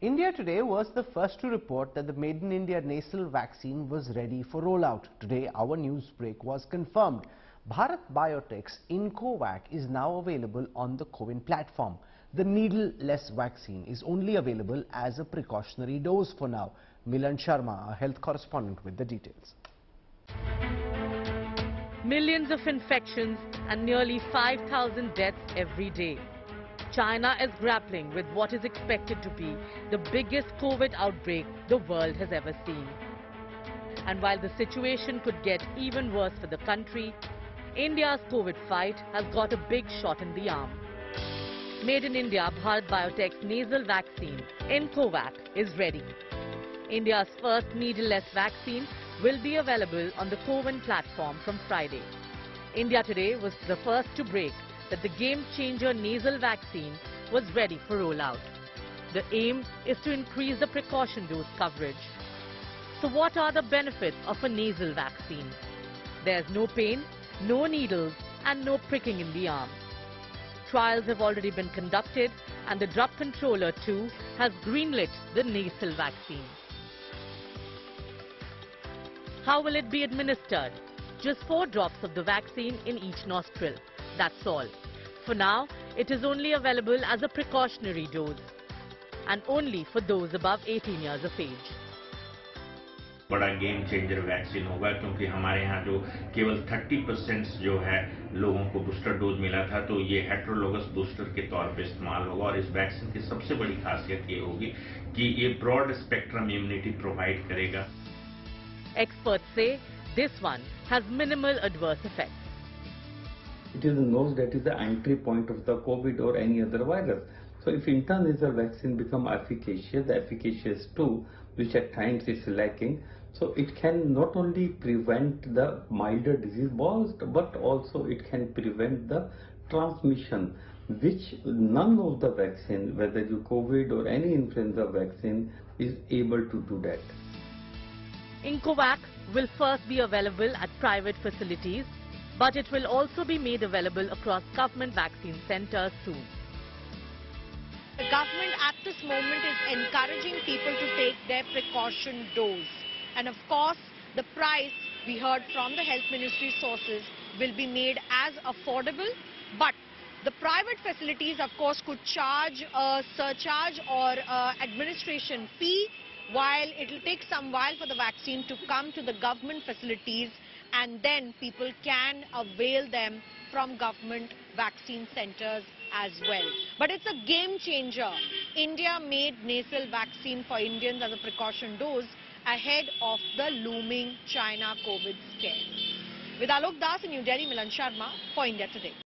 India today was the first to report that the Made in India nasal vaccine was ready for rollout. Today, our news break was confirmed. Bharat Biotech's iNCOVACC is now available on the CoWIN platform. The needle-less vaccine is only available as a precautionary dose for now. Milan Sharma, our health correspondent with the details. Millions of infections and nearly 5,000 deaths every day. China is grappling with what is expected to be the biggest COVID outbreak the world has ever seen. And while the situation could get even worse for the country, India's COVID fight has got a big shot in the arm. Made in India, Bharat Biotech's nasal vaccine, iNCOVACC, is ready. India's first needle-less vaccine will be available on the CoWIN platform from Friday. India today was the first to break that the game-changer nasal vaccine was ready for rollout. The aim is to increase the precaution dose coverage. So what are the benefits of a nasal vaccine? There's no pain, no needles and no pricking in the arm. Trials have already been conducted and the drug controller too has greenlit the nasal vaccine. How will it be administered? Just four drops of the vaccine in each nostril. That's all. For now, it is only available as a precautionary dose and only for those above 18 years of age. बड़ा game changer vaccine होगा क्योंकि हमारे यहाँ जो केवल 30 percent जो है लोगों को बूस्टर डोज मिला था तो ये हेट्रोलोगस बूस्टर के तौर पे इस्तेमाल होगा और इस वैक्सीन की सबसे बड़ी खासियत ये होगी कि ये ब्रॉड स्पेक्ट्रम इम्यूनिटी प्रोवाइड करेगा Experts say this one has minimal adverse effects. It is known that is the entry point of the COVID or any other virus. So if intranasal vaccine become efficacious, the efficacious too, which at times is lacking, so it can not only prevent the milder disease but also it can prevent the transmission which none of the vaccine, whether you COVID or any influenza vaccine is able to do that. iNCOVACC will first be available at private facilities, but it will also be made available across government vaccine centers soon. The government at this moment is encouraging people to take their precaution dose. And of course, the price, we heard from the health ministry sources, will be made as affordable. But the private facilities, of course, could charge a surcharge or a administration fee while it will take some while for the vaccine to come to the government facilities and then people can avail them from government vaccine centers as well. But it's a game changer. India made nasal vaccine for Indians as a precaution dose ahead of the looming China COVID scare. With Alok Das in New Delhi, Milan Sharma for India Today.